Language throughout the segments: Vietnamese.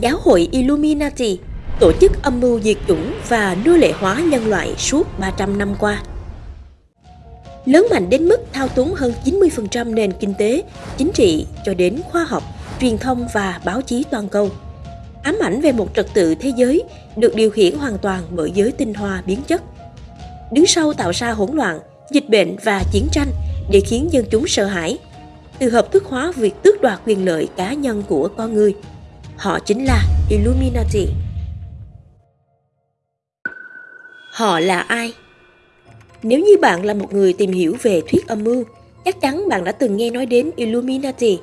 Giáo hội Illuminati, tổ chức âm mưu diệt chủng và nô lệ hóa nhân loại suốt 300 năm qua. Lớn mạnh đến mức thao túng hơn 90% nền kinh tế, chính trị cho đến khoa học, truyền thông và báo chí toàn cầu. Ám ảnh về một trật tự thế giới được điều khiển hoàn toàn bởi giới tinh hoa biến chất. Đứng sau tạo ra hỗn loạn, dịch bệnh và chiến tranh để khiến dân chúng sợ hãi. Từ hợp thức hóa việc tước đoạt quyền lợi cá nhân của con người. Họ chính là Illuminati. Họ là ai? Nếu như bạn là một người tìm hiểu về thuyết âm mưu, chắc chắn bạn đã từng nghe nói đến Illuminati.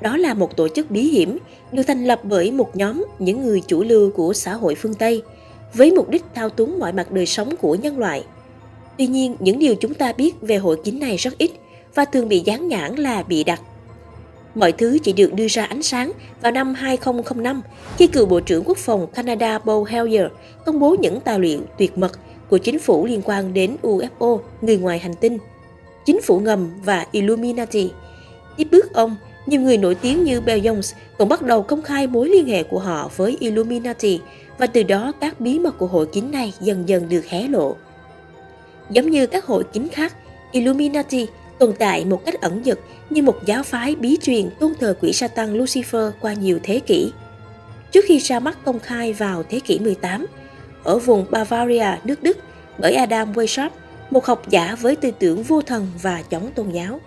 Đó là một tổ chức bí hiểm được thành lập bởi một nhóm những người chủ lưu của xã hội phương Tây với mục đích thao túng mọi mặt đời sống của nhân loại. Tuy nhiên, những điều chúng ta biết về hội kín này rất ít và thường bị dán nhãn là bị đặt. Mọi thứ chỉ được đưa ra ánh sáng vào năm 2005 khi cựu Bộ trưởng Quốc phòng Canada Paul Hellyer công bố những tài liệu tuyệt mật của chính phủ liên quan đến UFO, người ngoài hành tinh, chính phủ ngầm và Illuminati. Tiếp bước ông, nhiều người nổi tiếng như Bell Jones cũng bắt đầu công khai mối liên hệ của họ với Illuminati và từ đó các bí mật của hội kín này dần dần được hé lộ. Giống như các hội kín khác, Illuminati tồn tại một cách ẩn dật như một giáo phái bí truyền tôn thờ quỷ Satan Lucifer qua nhiều thế kỷ. Trước khi ra mắt công khai vào thế kỷ 18, ở vùng Bavaria, nước Đức bởi Adam Weishaupt, một học giả với tư tưởng vô thần và chống tôn giáo.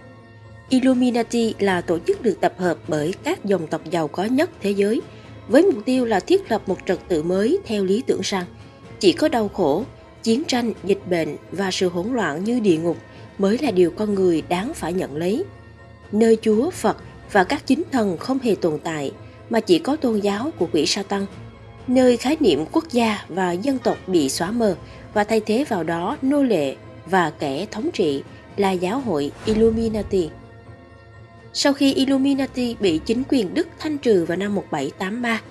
Illuminati là tổ chức được tập hợp bởi các dòng tộc giàu có nhất thế giới, với mục tiêu là thiết lập một trật tự mới theo lý tưởng rằng chỉ có đau khổ, chiến tranh, dịch bệnh và sự hỗn loạn như địa ngục mới là điều con người đáng phải nhận lấy. Nơi Chúa, Phật và các chính thần không hề tồn tại, mà chỉ có tôn giáo của quỷ sa tăng – nơi khái niệm quốc gia và dân tộc bị xóa mờ và thay thế vào đó nô lệ và kẻ thống trị là giáo hội Illuminati. Sau khi Illuminati bị chính quyền Đức thanh trừ vào năm 1783,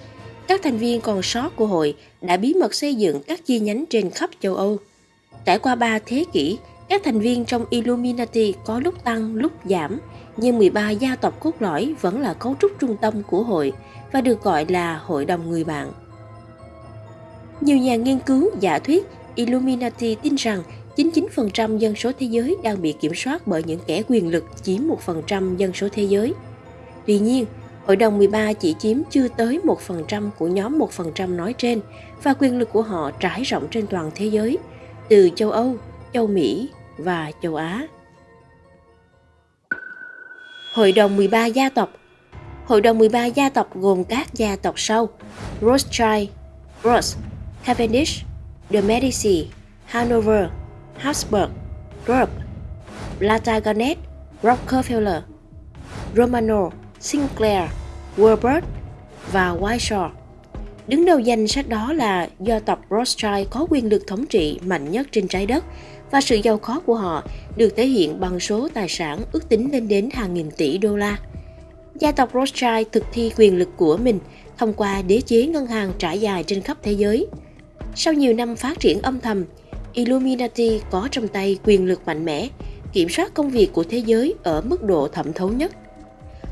các thành viên còn sót của hội đã bí mật xây dựng các chi nhánh trên khắp châu Âu. Trải qua ba thế kỷ, các thành viên trong Illuminati có lúc tăng lúc giảm, nhưng 13 gia tộc cốt lõi vẫn là cấu trúc trung tâm của hội và được gọi là Hội đồng người bạn. Nhiều nhà nghiên cứu giả thuyết Illuminati tin rằng 99% dân số thế giới đang bị kiểm soát bởi những kẻ quyền lực chiếm 1% dân số thế giới. Tuy nhiên, Hội đồng 13 chỉ chiếm chưa tới 1% của nhóm 1% nói trên và quyền lực của họ trải rộng trên toàn thế giới, từ châu Âu, châu Mỹ và châu Á. Hội đồng 13 gia tộc Hội đồng 13 gia tộc gồm các gia tộc sau Rothschild, Ross, Cavendish, de Medici, Hanover, Habsburg, Krupp, Plantagenet, Rockefeller, Romano, Sinclair, Warburg và Whiteshaw. Đứng đầu danh sách đó là do tộc Rothschild có quyền lực thống trị mạnh nhất trên trái đất và sự giàu có của họ được thể hiện bằng số tài sản ước tính lên đến hàng nghìn tỷ đô la. Gia tộc Rothschild thực thi quyền lực của mình thông qua đế chế ngân hàng trải dài trên khắp thế giới – sau nhiều năm phát triển âm thầm, Illuminati có trong tay quyền lực mạnh mẽ, kiểm soát công việc của thế giới ở mức độ thẩm thấu nhất.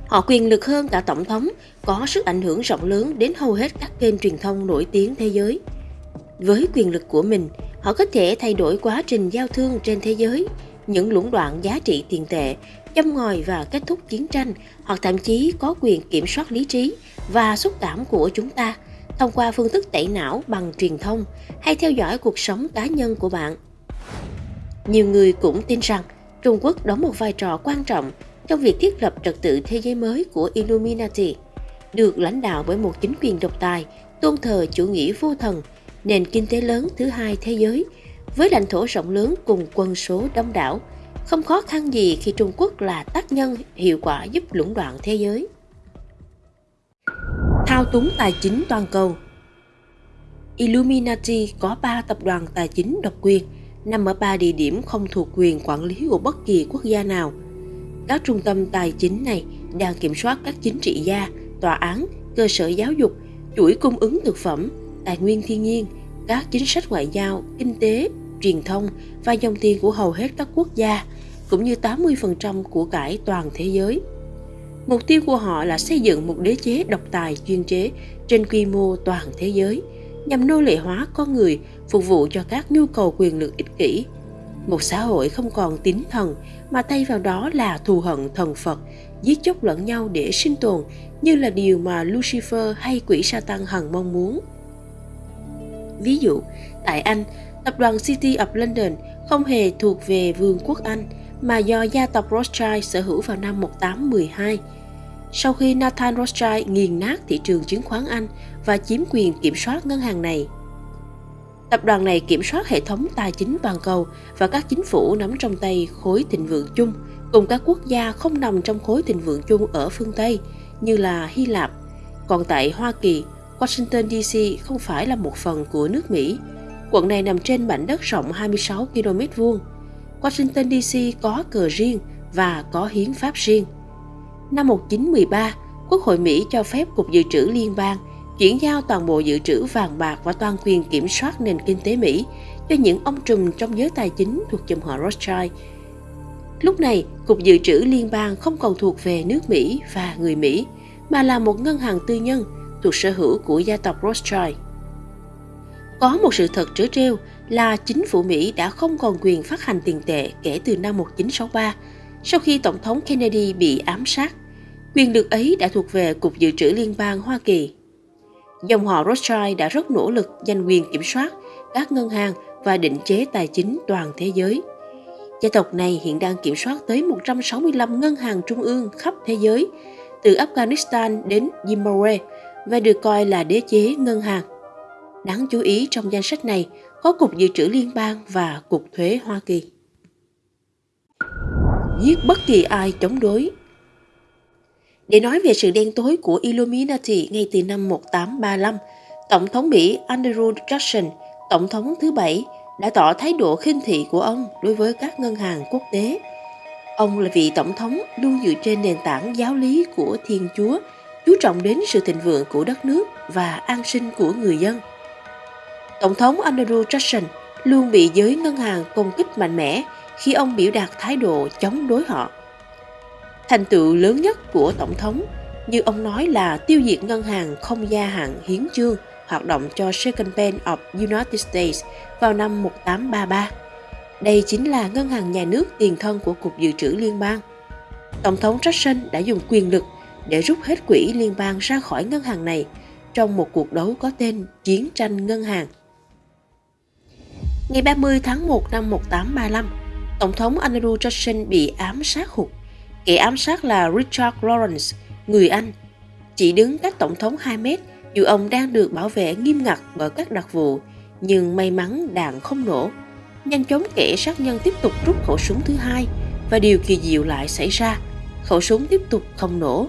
Họ quyền lực hơn cả tổng thống, có sức ảnh hưởng rộng lớn đến hầu hết các kênh truyền thông nổi tiếng thế giới. Với quyền lực của mình, họ có thể thay đổi quá trình giao thương trên thế giới, những lũng đoạn giá trị tiền tệ, châm ngòi và kết thúc chiến tranh, hoặc thậm chí có quyền kiểm soát lý trí và xúc cảm của chúng ta – thông qua phương thức tẩy não bằng truyền thông hay theo dõi cuộc sống cá nhân của bạn. Nhiều người cũng tin rằng Trung Quốc đóng một vai trò quan trọng trong việc thiết lập trật tự thế giới mới của Illuminati, được lãnh đạo bởi một chính quyền độc tài, tôn thờ chủ nghĩa vô thần, nền kinh tế lớn thứ hai thế giới, với lãnh thổ rộng lớn cùng quân số đông đảo, không khó khăn gì khi Trung Quốc là tác nhân hiệu quả giúp lũng đoạn thế giới thao túng tài chính toàn cầu. Illuminati có 3 tập đoàn tài chính độc quyền, nằm ở 3 địa điểm không thuộc quyền quản lý của bất kỳ quốc gia nào. Các trung tâm tài chính này đang kiểm soát các chính trị gia, tòa án, cơ sở giáo dục, chuỗi cung ứng thực phẩm, tài nguyên thiên nhiên, các chính sách ngoại giao, kinh tế, truyền thông và dòng tiền của hầu hết các quốc gia, cũng như 80% của cải toàn thế giới. Mục tiêu của họ là xây dựng một đế chế độc tài chuyên chế trên quy mô toàn thế giới, nhằm nô lệ hóa con người phục vụ cho các nhu cầu quyền lực ích kỷ. Một xã hội không còn tín thần mà thay vào đó là thù hận thần Phật, giết chóc lẫn nhau để sinh tồn như là điều mà Lucifer hay quỷ Satan hằng mong muốn. Ví dụ, tại Anh, tập đoàn City of London không hề thuộc về Vương quốc Anh mà do gia tộc Rothschild sở hữu vào năm 1812. Sau khi Nathan Rothschild nghiền nát thị trường chứng khoán Anh và chiếm quyền kiểm soát ngân hàng này, Tập đoàn này kiểm soát hệ thống tài chính toàn cầu và các chính phủ nắm trong tay khối thịnh vượng chung cùng các quốc gia không nằm trong khối thịnh vượng chung ở phương Tây như là Hy Lạp. Còn tại Hoa Kỳ, Washington DC không phải là một phần của nước Mỹ. Quận này nằm trên mảnh đất rộng 26 km vuông. Washington DC có cờ riêng và có hiến pháp riêng. Năm 1913, Quốc hội Mỹ cho phép Cục Dự trữ Liên bang chuyển giao toàn bộ dự trữ vàng bạc và toàn quyền kiểm soát nền kinh tế Mỹ cho những ông trùm trong giới tài chính thuộc dòng họ Rothschild. Lúc này, Cục Dự trữ Liên bang không còn thuộc về nước Mỹ và người Mỹ, mà là một ngân hàng tư nhân thuộc sở hữu của gia tộc Rothschild. Có một sự thật trớ trêu là chính phủ Mỹ đã không còn quyền phát hành tiền tệ kể từ năm 1963, sau khi Tổng thống Kennedy bị ám sát. Quyền lực ấy đã thuộc về Cục Dự trữ Liên bang Hoa Kỳ. Dòng họ Rothschild đã rất nỗ lực giành quyền kiểm soát các ngân hàng và định chế tài chính toàn thế giới. Gia tộc này hiện đang kiểm soát tới 165 ngân hàng trung ương khắp thế giới, từ Afghanistan đến Zimbabwe và được coi là đế chế ngân hàng. Đáng chú ý trong danh sách này có Cục Dự trữ Liên bang và Cục Thuế Hoa Kỳ. Giết bất kỳ ai chống đối để nói về sự đen tối của Illuminati ngay từ năm 1835, Tổng thống Mỹ Andrew Jackson, Tổng thống thứ bảy, đã tỏ thái độ khinh thị của ông đối với các ngân hàng quốc tế. Ông là vị tổng thống luôn dựa trên nền tảng giáo lý của Thiên Chúa, chú trọng đến sự thịnh vượng của đất nước và an sinh của người dân. Tổng thống Andrew Jackson luôn bị giới ngân hàng công kích mạnh mẽ khi ông biểu đạt thái độ chống đối họ. Thành tựu lớn nhất của Tổng thống, như ông nói là tiêu diệt ngân hàng không gia hạn hiến chương hoạt động cho Second Bank of United States vào năm 1833. Đây chính là ngân hàng nhà nước tiền thân của Cục Dự trữ Liên bang. Tổng thống Jackson đã dùng quyền lực để rút hết quỹ liên bang ra khỏi ngân hàng này trong một cuộc đấu có tên Chiến tranh Ngân hàng. Ngày 30 tháng 1 năm 1835, Tổng thống Andrew Jackson bị ám sát hụt Kẻ ám sát là Richard Lawrence, người Anh, chỉ đứng cách Tổng thống 2 mét dù ông đang được bảo vệ nghiêm ngặt bởi các đặc vụ, nhưng may mắn đạn không nổ. Nhanh chóng kẻ sát nhân tiếp tục rút khẩu súng thứ hai và điều kỳ diệu lại xảy ra, khẩu súng tiếp tục không nổ.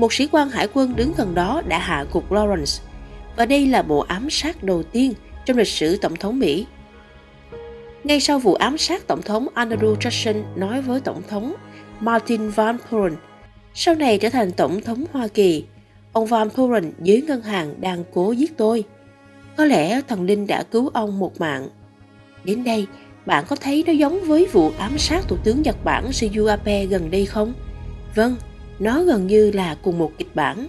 Một sĩ quan hải quân đứng gần đó đã hạ gục Lawrence và đây là bộ ám sát đầu tiên trong lịch sử Tổng thống Mỹ. Ngay sau vụ ám sát Tổng thống Andrew Jackson nói với Tổng thống Martin Van Buren, sau này trở thành Tổng thống Hoa Kỳ. Ông Van Buren dưới ngân hàng đang cố giết tôi. Có lẽ thần linh đã cứu ông một mạng. Đến đây, bạn có thấy nó giống với vụ ám sát Thủ tướng Nhật Bản Shinzo Abe gần đây không? Vâng, nó gần như là cùng một kịch bản.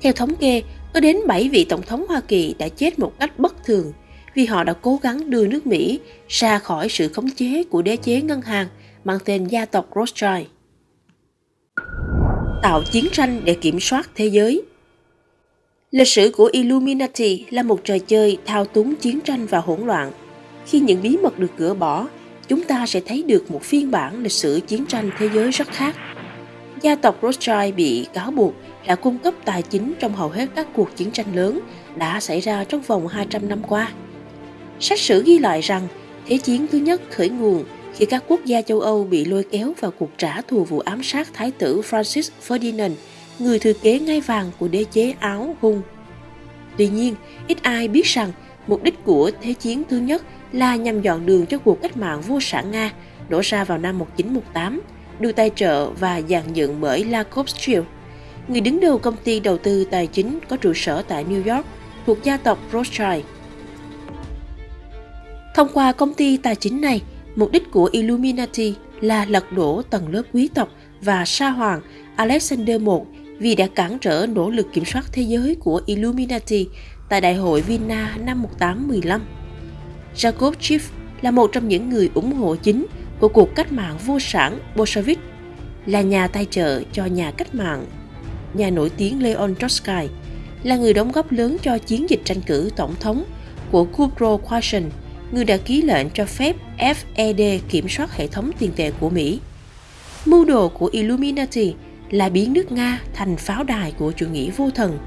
Theo thống kê, có đến 7 vị tổng thống Hoa Kỳ đã chết một cách bất thường vì họ đã cố gắng đưa nước Mỹ ra khỏi sự khống chế của đế chế ngân hàng mang tên gia tộc Rothschild. Tạo chiến tranh để kiểm soát thế giới Lịch sử của Illuminati là một trò chơi thao túng chiến tranh và hỗn loạn. Khi những bí mật được gỡ bỏ, chúng ta sẽ thấy được một phiên bản lịch sử chiến tranh thế giới rất khác. Gia tộc Rothschild bị cáo buộc đã cung cấp tài chính trong hầu hết các cuộc chiến tranh lớn đã xảy ra trong vòng 200 năm qua. Sách sử ghi lại rằng Thế chiến thứ nhất khởi nguồn khi các quốc gia châu Âu bị lôi kéo vào cuộc trả thù vụ ám sát Thái tử Francis Ferdinand, người thừa kế ngai vàng của đế chế Áo Hung. Tuy nhiên, ít ai biết rằng mục đích của Thế chiến thứ nhất là nhằm dọn đường cho cuộc cách mạng vô sản Nga nổ ra vào năm 1918, được tài trợ và dàn dựng bởi La Rothschild, người đứng đầu công ty đầu tư tài chính có trụ sở tại New York thuộc gia tộc Rothschild. Thông qua công ty tài chính này, Mục đích của Illuminati là lật đổ tầng lớp quý tộc và sa hoàng Alexander I vì đã cản trở nỗ lực kiểm soát thế giới của Illuminati tại Đại hội Vienna năm 1815. Jacob Schiff là một trong những người ủng hộ chính của cuộc cách mạng vô sản Bolshevik, là nhà tài trợ cho nhà cách mạng, nhà nổi tiếng Leon Trotsky, là người đóng góp lớn cho chiến dịch tranh cử tổng thống của Woodrow Wilson, người đã ký lệnh cho phép FED kiểm soát hệ thống tiền tệ của Mỹ. Mưu đồ của Illuminati là biến nước Nga thành pháo đài của chủ nghĩa vô thần.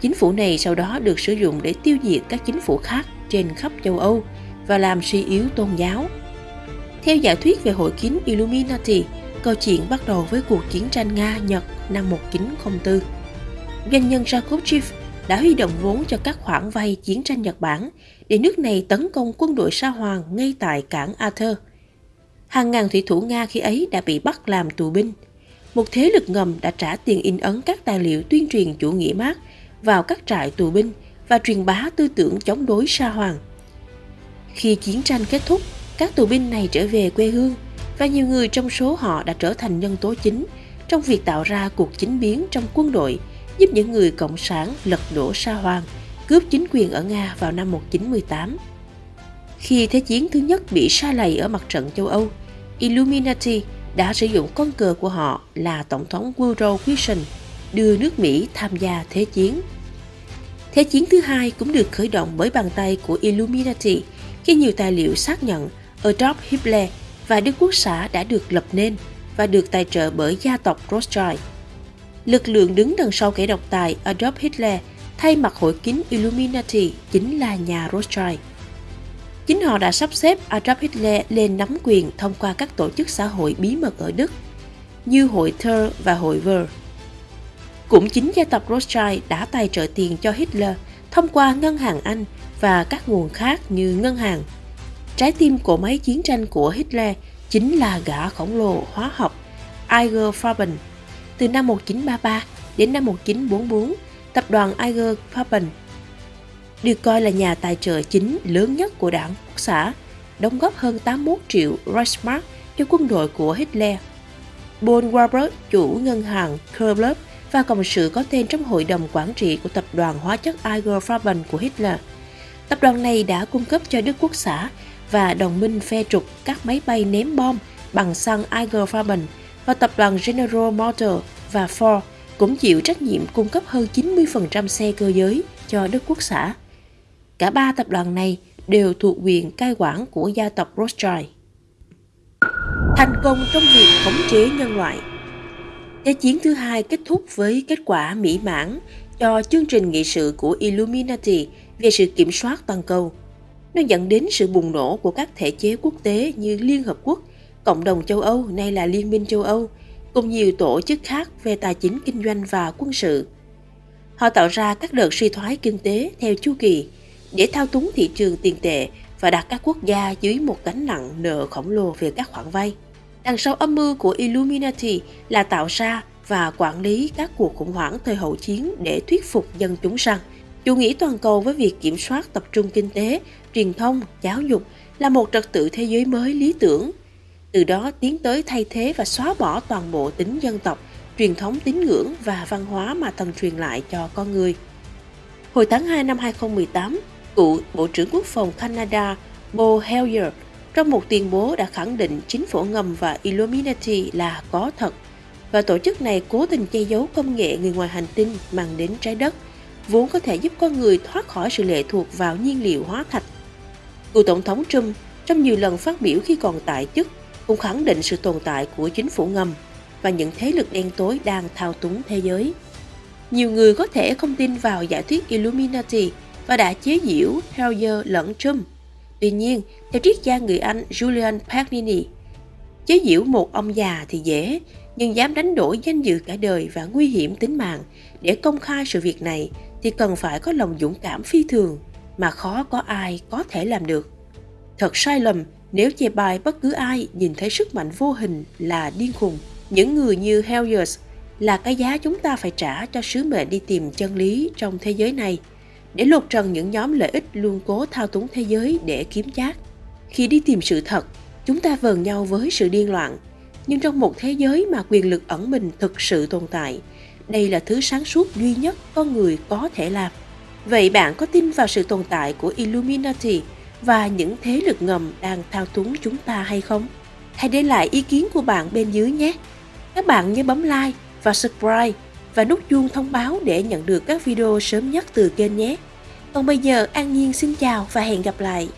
Chính phủ này sau đó được sử dụng để tiêu diệt các chính phủ khác trên khắp châu Âu và làm suy yếu tôn giáo. Theo giả thuyết về hội kín Illuminati, câu chuyện bắt đầu với cuộc chiến tranh Nga-Nhật năm 1904. Doanh nhân Jacob Schiff đã huy động vốn cho các khoản vay chiến tranh Nhật Bản để nước này tấn công quân đội Sa Hoàng ngay tại cảng Arthur. Hàng ngàn thủy thủ Nga khi ấy đã bị bắt làm tù binh. Một thế lực ngầm đã trả tiền in ấn các tài liệu tuyên truyền chủ nghĩa Mác vào các trại tù binh và truyền bá tư tưởng chống đối Sa Hoàng. Khi chiến tranh kết thúc, các tù binh này trở về quê hương và nhiều người trong số họ đã trở thành nhân tố chính trong việc tạo ra cuộc chính biến trong quân đội, giúp những người cộng sản lật đổ Sa Hoàng, cướp chính quyền ở Nga vào năm 1918. Khi Thế chiến thứ nhất bị sa lầy ở mặt trận châu Âu, Illuminati đã sử dụng con cờ của họ là Tổng thống Woodrow Wilson đưa nước Mỹ tham gia Thế chiến. Thế chiến thứ hai cũng được khởi động bởi bàn tay của Illuminati khi nhiều tài liệu xác nhận Adolf Hitler và Đức Quốc xã đã được lập nên và được tài trợ bởi gia tộc Rothschild. Lực lượng đứng đằng sau kẻ độc tài Adolf Hitler thay mặt hội kín Illuminati chính là nhà Rothschild. Chính họ đã sắp xếp Adolf Hitler lên nắm quyền thông qua các tổ chức xã hội bí mật ở Đức, như hội Thur và hội Ver. Cũng chính gia tộc Rothschild đã tài trợ tiền cho Hitler thông qua ngân hàng Anh và các nguồn khác như ngân hàng. Trái tim của máy chiến tranh của Hitler chính là gã khổng lồ hóa học Iger Farben. Từ năm 1933 đến năm 1944, tập đoàn Iger Farben được coi là nhà tài trợ chính lớn nhất của đảng Quốc xã, đóng góp hơn 81 triệu Reichsmark cho quân đội của Hitler. Paul Warburg, chủ ngân hàng Kerblub và cộng sự có tên trong hội đồng quản trị của tập đoàn hóa chất Iger Farben của Hitler. Tập đoàn này đã cung cấp cho Đức Quốc xã và đồng minh phe trục các máy bay ném bom bằng xăng Eiger Farben và tập đoàn General Motors và Ford cũng chịu trách nhiệm cung cấp hơn 90% xe cơ giới cho Đức Quốc xã. Cả ba tập đoàn này đều thuộc quyền cai quản của gia tộc Rothschild. Thành công trong việc khống chế nhân loại Thế chiến thứ hai kết thúc với kết quả mỹ mãn cho chương trình nghị sự của Illuminati về sự kiểm soát toàn cầu. Nó dẫn đến sự bùng nổ của các thể chế quốc tế như Liên Hợp Quốc, Cộng đồng châu Âu nay là Liên minh châu Âu, cùng nhiều tổ chức khác về tài chính kinh doanh và quân sự. Họ tạo ra các đợt suy thoái kinh tế theo chu kỳ để thao túng thị trường tiền tệ và đặt các quốc gia dưới một gánh nặng nợ khổng lồ về các khoản vay. Đằng sau âm mưu của Illuminati là tạo ra và quản lý các cuộc khủng hoảng thời hậu chiến để thuyết phục dân chúng rằng chủ nghĩa toàn cầu với việc kiểm soát tập trung kinh tế, truyền thông, giáo dục là một trật tự thế giới mới lý tưởng. Từ đó tiến tới thay thế và xóa bỏ toàn bộ tính dân tộc, truyền thống tín ngưỡng và văn hóa mà thần truyền lại cho con người. Hồi tháng 2 năm 2018, cựu Bộ trưởng Quốc phòng Canada Bo Hellyer trong một tuyên bố đã khẳng định chính phủ ngầm và Illuminati là có thật và tổ chức này cố tình che giấu công nghệ người ngoài hành tinh mang đến trái đất, vốn có thể giúp con người thoát khỏi sự lệ thuộc vào nhiên liệu hóa thạch. Cựu Tổng thống Trump trong nhiều lần phát biểu khi còn tại chức cũng khẳng định sự tồn tại của chính phủ ngầm và những thế lực đen tối đang thao túng thế giới. Nhiều người có thể không tin vào giả thuyết Illuminati và đã chế giễu Hellier lẫn Trump. Tuy nhiên, theo triết gia người Anh Julian Pagnini, chế giễu một ông già thì dễ, nhưng dám đánh đổi danh dự cả đời và nguy hiểm tính mạng để công khai sự việc này thì cần phải có lòng dũng cảm phi thường mà khó có ai có thể làm được. Thật sai lầm nếu chê bai bất cứ ai nhìn thấy sức mạnh vô hình là điên khùng. Những người như Helliers là cái giá chúng ta phải trả cho sứ mệnh đi tìm chân lý trong thế giới này – để lột trần những nhóm lợi ích luôn cố thao túng thế giới để kiếm chác. Khi đi tìm sự thật, chúng ta vờn nhau với sự điên loạn. Nhưng trong một thế giới mà quyền lực ẩn mình thực sự tồn tại, đây là thứ sáng suốt duy nhất con người có thể làm. Vậy bạn có tin vào sự tồn tại của Illuminati và những thế lực ngầm đang thao túng chúng ta hay không? Hãy để lại ý kiến của bạn bên dưới nhé. Các bạn nhớ bấm like và subscribe và nút chuông thông báo để nhận được các video sớm nhất từ kênh nhé. Còn bây giờ, An Nhiên xin chào và hẹn gặp lại.